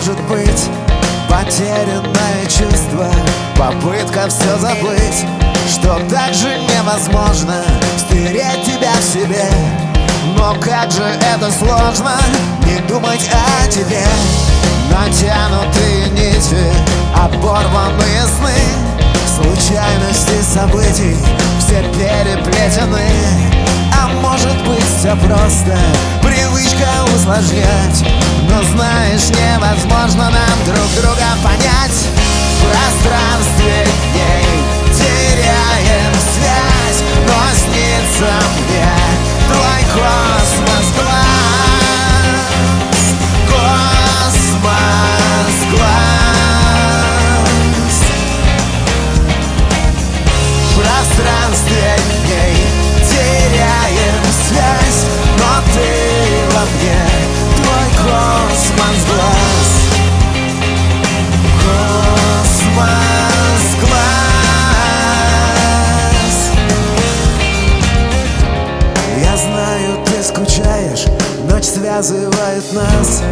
может быть Потерянное чувство? Попытка все забыть Что так же невозможно Стереть тебя в себе. Но как же это сложно Не думать о тебе. Натянутые нити Оборванные сны Случайности событий Все переплетены может быть все просто. Привычка усложнять Но знаешь, невозможно нам друг друга понять Ночь связывает нас.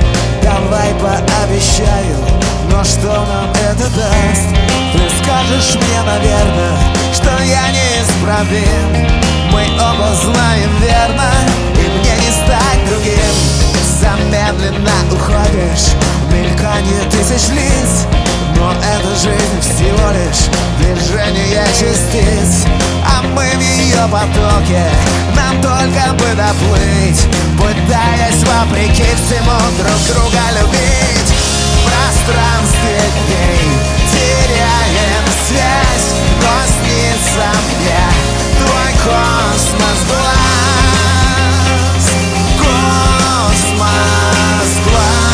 Давай пообещаю Но что нам это даст? Ты скажешь мне, наверное Что я неисправим. Мы оба знаем верно И мне не стать другим. Замедленно уходишь Мелькание тысяч лиц. Но это жизнь всего лишь Движение частиц. А мы в ее потоке Нам только бы доплыть Пытаясь вопреки всему друг друга любить. В пространстве дней теряем связь Но снится мне твой космос глаз. Космос глаз.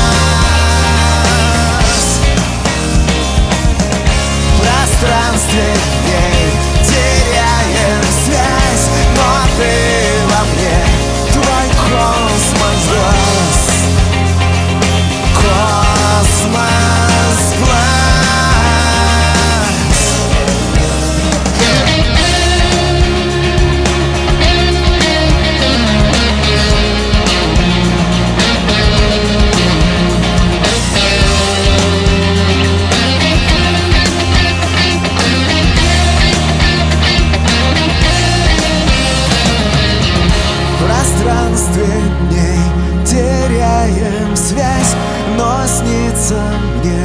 Пространстве теряем связь Но снится мне